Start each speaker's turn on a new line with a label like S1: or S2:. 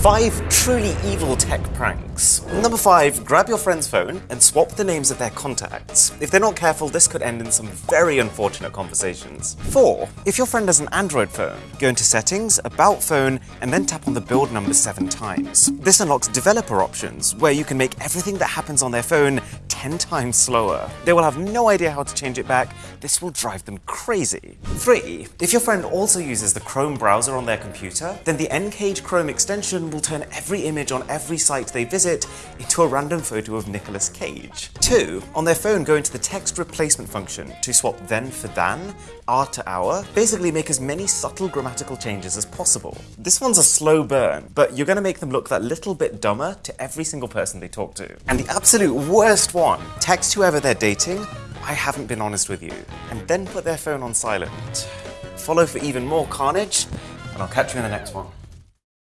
S1: Five truly evil tech pranks. Number five, grab your friend's phone and swap the names of their contacts. If they're not careful, this could end in some very unfortunate conversations. Four, if your friend has an Android phone, go into settings, about phone, and then tap on the build number seven times. This unlocks developer options, where you can make everything that happens on their phone 10 times slower. They will have no idea how to change it back. This will drive them crazy. 3. If your friend also uses the Chrome browser on their computer, then the N-Cage Chrome extension will turn every image on every site they visit into a random photo of Nicolas Cage. 2. On their phone, go into the text replacement function to swap then for than, are to our, basically make as many subtle grammatical changes as possible. This one's a slow burn, but you're gonna make them look that little bit dumber to every single person they talk to. And the absolute worst one on, text whoever they're dating, I haven't been honest with you, and then put their phone on silent. Follow for even more carnage, and I'll catch you in the next one.